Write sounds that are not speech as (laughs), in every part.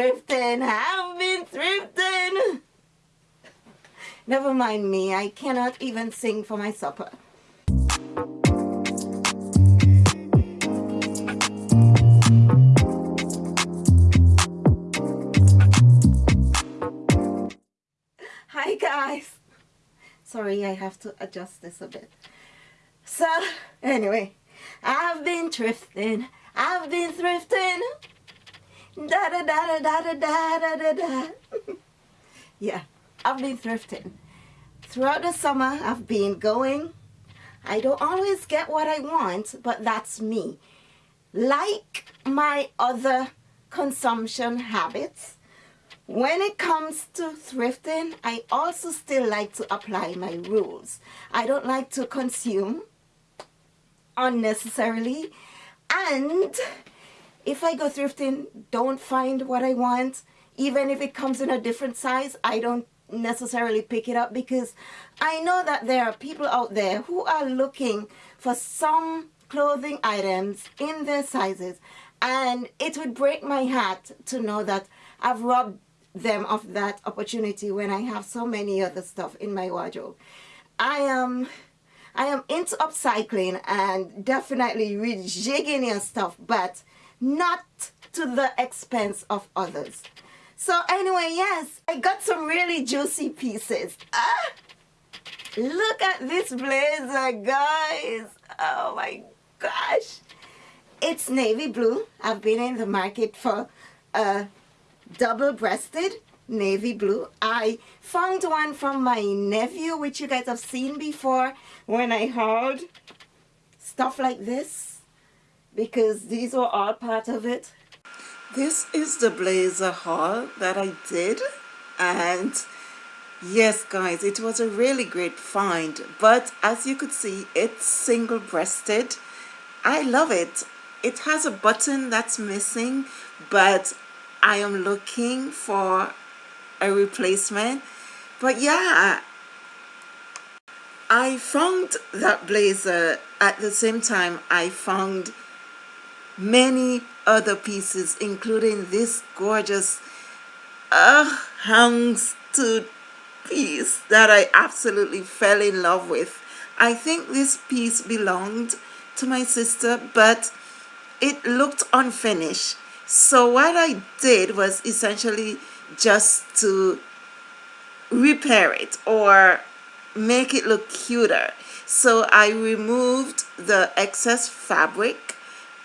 thrifting. I've been thrifting. Never mind me. I cannot even sing for my supper. Hi guys. Sorry, I have to adjust this a bit. So, anyway, I've been thrifting. I've been thrifting. Da da da da da da da da da. yeah, I've been thrifting. Throughout the summer, I've been going. I don't always get what I want, but that's me. Like my other consumption habits, when it comes to thrifting, I also still like to apply my rules. I don't like to consume unnecessarily and if I go thrifting, don't find what I want, even if it comes in a different size, I don't necessarily pick it up because I know that there are people out there who are looking for some clothing items in their sizes and it would break my heart to know that I've robbed them of that opportunity when I have so many other stuff in my wardrobe. I am I am into upcycling and definitely rejigging your stuff but not to the expense of others. So anyway, yes, I got some really juicy pieces. Ah, look at this blazer, guys. Oh my gosh. It's navy blue. I've been in the market for a double-breasted navy blue. I found one from my nephew, which you guys have seen before when I hauled stuff like this because these were all part of it. This is the blazer haul that I did and yes guys it was a really great find but as you could see it's single-breasted. I love it. It has a button that's missing but I am looking for a replacement. But yeah I found that blazer at the same time I found many other pieces including this gorgeous uh, houndstooth piece that I absolutely fell in love with. I think this piece belonged to my sister but it looked unfinished so what I did was essentially just to repair it or make it look cuter so I removed the excess fabric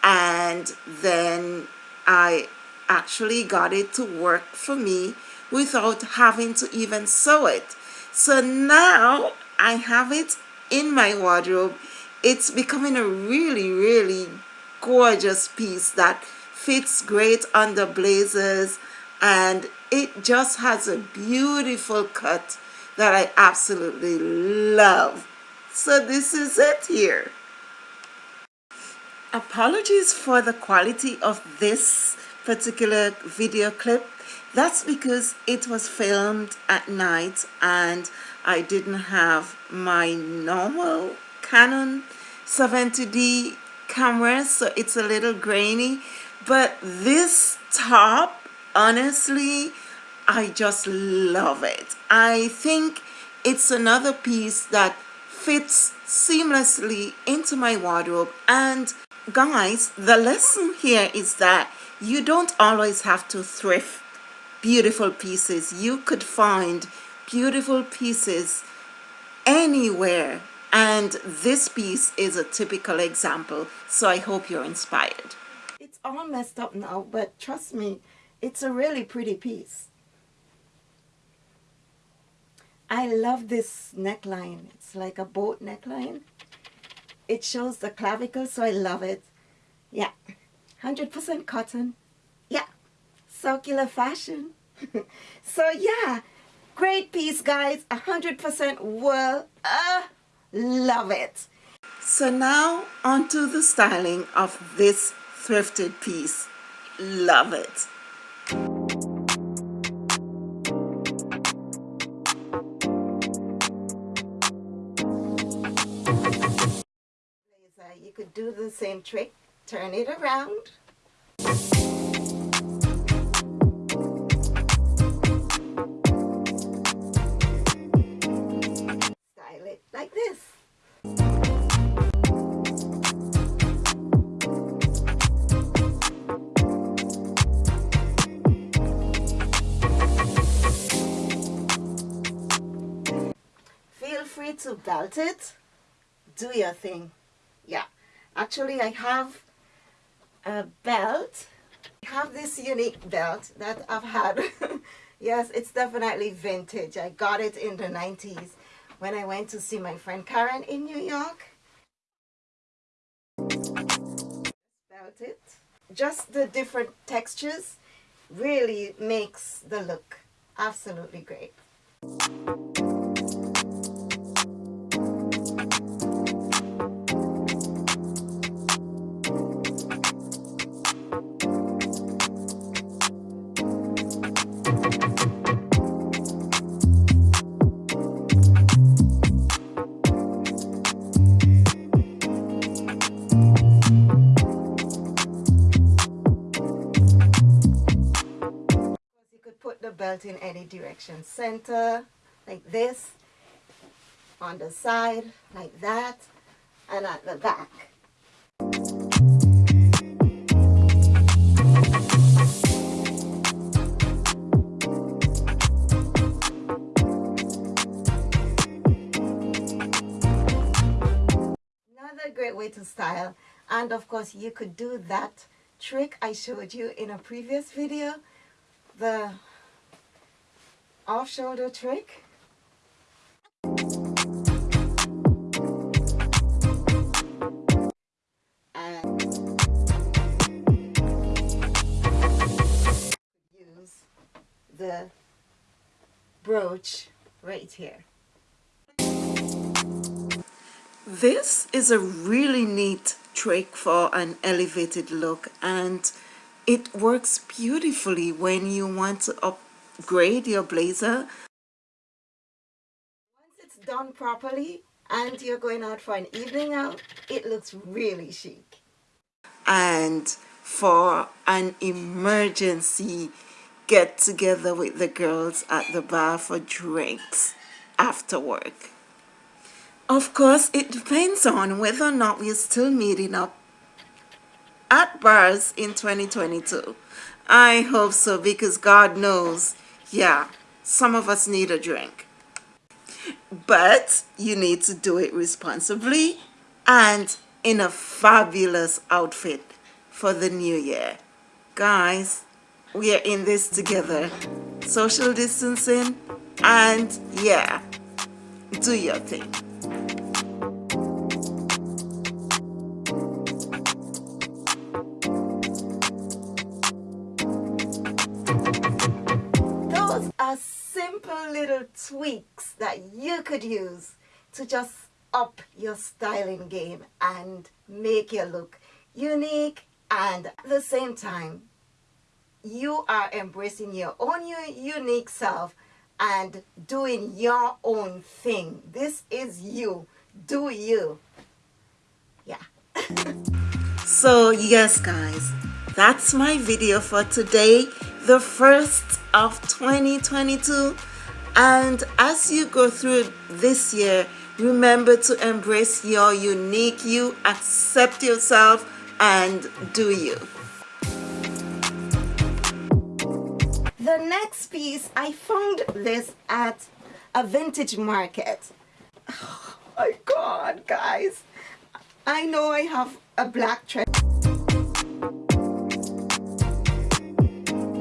and then I actually got it to work for me without having to even sew it. So now I have it in my wardrobe. It's becoming a really really gorgeous piece that fits great under blazers. And it just has a beautiful cut that I absolutely love. So this is it here apologies for the quality of this particular video clip. That's because it was filmed at night and I didn't have my normal Canon 70D camera so it's a little grainy. But this top honestly I just love it. I think it's another piece that fits seamlessly into my wardrobe and guys the lesson here is that you don't always have to thrift beautiful pieces. You could find beautiful pieces anywhere and this piece is a typical example so I hope you're inspired. It's all messed up now but trust me it's a really pretty piece. I love this neckline. It's like a boat neckline it shows the clavicle so I love it. Yeah. 100% cotton. Yeah. Circular fashion. (laughs) So yeah. Great piece guys. 100% wool uh, love it. So now onto the styling of this thrifted piece. Love it you could do the same trick, turn it around. Style it like this. Feel free to belt it do your thing. Yeah. Actually, I have a belt. I have this unique belt that I've had. (laughs) yes, it's definitely vintage. I got it in the 90s when I went to see my friend Karen in New York. About it. Just the different textures really makes the look absolutely great. Direction. Center, like this, on the side, like that, and at the back. Another great way to style, and of course you could do that trick I showed you in a previous video, the off shoulder trick. And use the brooch right here. This is a really neat trick for an elevated look and it works beautifully when you want to up grade your blazer. Once it's done properly and you're going out for an evening out, it looks really chic. And for an emergency get together with the girls at the bar for drinks after work. Of course, it depends on whether or not we're still meeting up at bars in 2022. I hope so because God knows yeah, some of us need a drink. But you need to do it responsibly and in a fabulous outfit for the new year. Guys, we are in this together. Social distancing and yeah, do your thing. Little tweaks that you could use to just up your styling game and make your look unique and at the same time you are embracing your own unique self and doing your own thing. This is you. Do you. Yeah. (laughs) So yes guys that's my video for today the first of 2022 and as you go through this year remember to embrace your unique you accept yourself and do you. The next piece I found this at a vintage market. (sighs) Oh my god guys. I know I have a black treasure